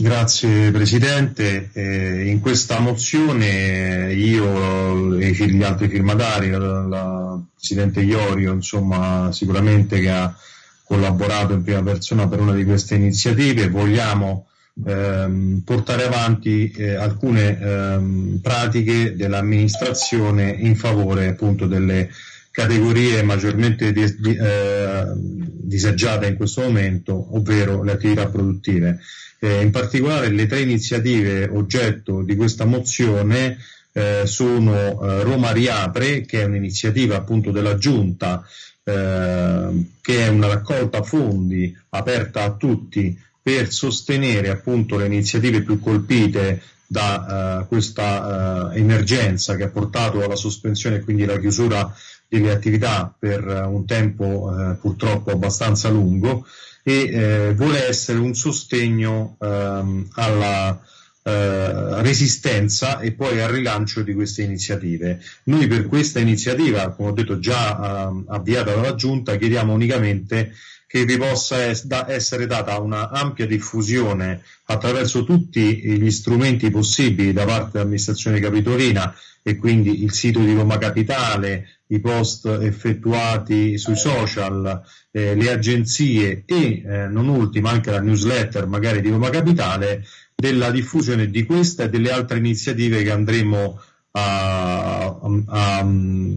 Grazie Presidente. Eh, in questa mozione io e gli altri firmatari, la Presidente Iorio, insomma, sicuramente che ha collaborato in prima persona per una di queste iniziative, vogliamo ehm, portare avanti eh, alcune ehm, pratiche dell'amministrazione in favore appunto delle categorie maggiormente eh, disagiate in questo momento, ovvero le attività produttive. Eh, in particolare le tre iniziative oggetto di questa mozione eh, sono eh, Roma Riapre, che è un'iniziativa appunto della Giunta, eh, che è una raccolta fondi aperta a tutti per sostenere appunto le iniziative più colpite da uh, questa uh, emergenza che ha portato alla sospensione e quindi alla chiusura delle attività per uh, un tempo purtroppo abbastanza lungo e vuole essere un sostegno ehm, alla resistenza e poi al rilancio di queste iniziative. Noi per questa iniziativa, come ho detto già ehm, avviata dalla Giunta, chiediamo unicamente che vi possa essere data una ampia diffusione attraverso tutti gli strumenti possibili da parte dell'amministrazione capitolina e quindi il sito di Roma Capitale, i post effettuati sui social, eh, le agenzie e eh, non ultima anche la newsletter magari di Roma Capitale della diffusione di questa e delle altre iniziative che andremo a, a, a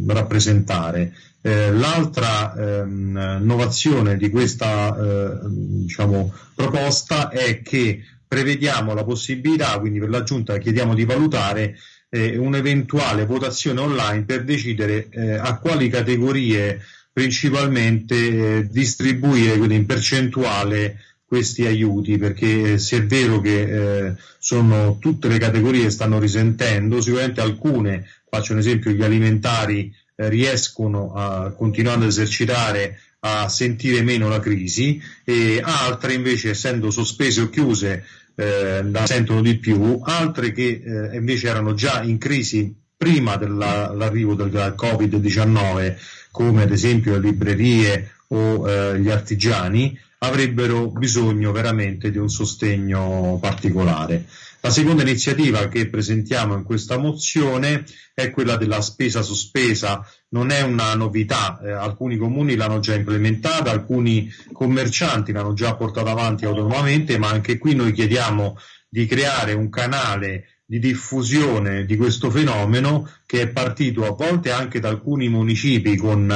rappresentare. Eh, l'altra ehm, innovazione di questa eh, diciamo, proposta è che prevediamo la possibilità, quindi per la Giunta chiediamo di valutare eh, un'eventuale votazione online per decidere eh, a quali categorie principalmente eh, distribuire quindi in percentuale questi aiuti perché se è vero che eh, sono tutte le categorie stanno risentendo sicuramente alcune faccio un esempio gli alimentari eh, riescono a continuando ad esercitare a sentire meno la crisi e altre invece essendo sospese o chiuse eh, la sentono di più, altre che eh, invece erano già in crisi prima dell'arrivo del Covid-19 come ad esempio le librerie o eh, gli artigiani avrebbero bisogno veramente di un sostegno particolare. La seconda iniziativa che presentiamo in questa mozione è quella della spesa sospesa. Non è una novità, eh, alcuni comuni l'hanno già implementata, alcuni commercianti l'hanno già portata avanti autonomamente, ma anche qui noi chiediamo di creare un canale di diffusione di questo fenomeno che è partito a volte anche da alcuni municipi con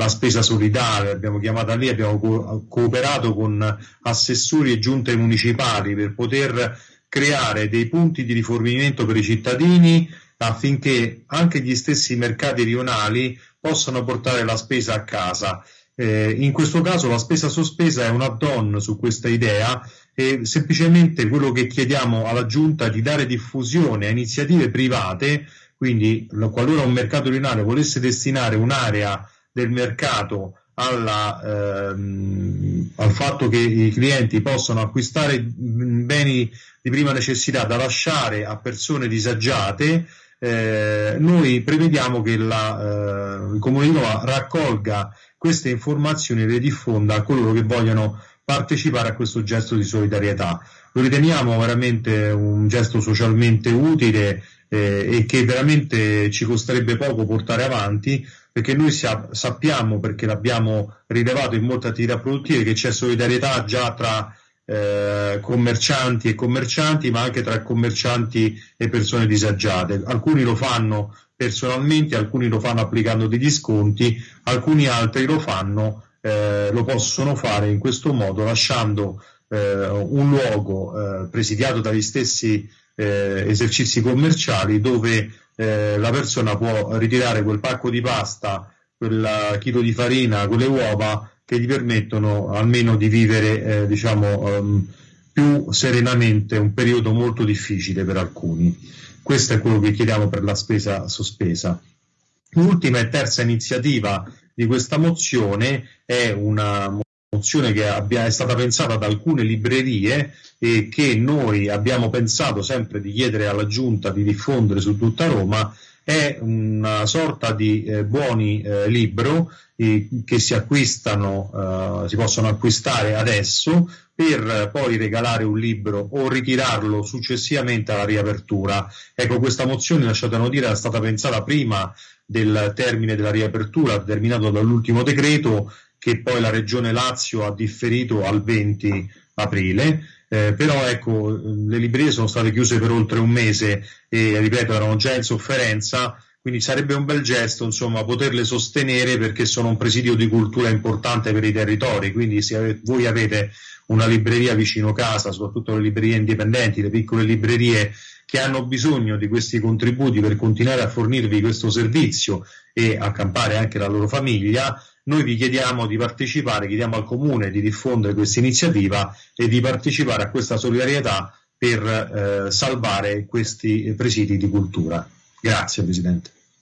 la spesa solidale, abbiamo chiamata lì, abbiamo co- cooperato con assessori e giunte municipali per poter creare dei punti di rifornimento per i cittadini affinché anche gli stessi mercati rionali possano portare la spesa a casa. Eh, in questo caso la spesa sospesa è un add-on su questa idea e semplicemente quello che chiediamo alla Giunta è di dare diffusione a iniziative private, quindi qualora un mercato rionale volesse destinare un'area del mercato alla, ehm, al fatto che i clienti possano acquistare beni di prima necessità da lasciare a persone disagiate, eh, noi prevediamo che la, eh, il Comune di Roma raccolga queste informazioni e le diffonda a coloro che vogliono partecipare a questo gesto di solidarietà. Lo riteniamo veramente un gesto socialmente utile eh, e che veramente ci costerebbe poco portare avanti perché noi sappiamo, perché l'abbiamo rilevato in molte attività produttive, che c'è solidarietà già tra eh, commercianti e commercianti, ma anche tra commercianti e persone disagiate. Alcuni lo fanno personalmente, alcuni lo fanno applicando degli sconti, alcuni altri lo fanno, eh, lo possono fare in questo modo, lasciando eh, un luogo eh, presidiato dagli stessi eh, esercizi commerciali dove eh, la persona può ritirare quel pacco di pasta, quel chilo di farina, quelle uova che gli permettono almeno di vivere eh, diciamo, um, più serenamente un periodo molto difficile per alcuni. Questo è quello che chiediamo per la spesa sospesa. L'ultima e terza iniziativa di questa mozione è una mozione che abbia, è stata pensata da alcune librerie e che noi abbiamo pensato sempre di chiedere alla Giunta di diffondere su tutta Roma è una sorta di eh, buoni eh, libro eh, che si acquistano, eh, si possono acquistare adesso per poi regalare un libro o ritirarlo successivamente alla riapertura. Ecco, questa mozione, lasciatemi dire, è stata pensata prima del termine della riapertura, determinato dall'ultimo decreto, che poi la Regione Lazio ha differito al 20 aprile. Eh, però ecco, le librerie sono state chiuse per oltre un mese e ripeto erano già in sofferenza, quindi sarebbe un bel gesto insomma poterle sostenere perché sono un presidio di cultura importante per i territori, quindi se voi avete una libreria vicino casa, soprattutto le librerie indipendenti, le piccole librerie che hanno bisogno di questi contributi per continuare a fornirvi questo servizio e accampare anche la loro famiglia, noi vi chiediamo di partecipare, chiediamo al Comune di diffondere questa iniziativa e di partecipare a questa solidarietà per eh, salvare questi presidi di cultura. Grazie Presidente.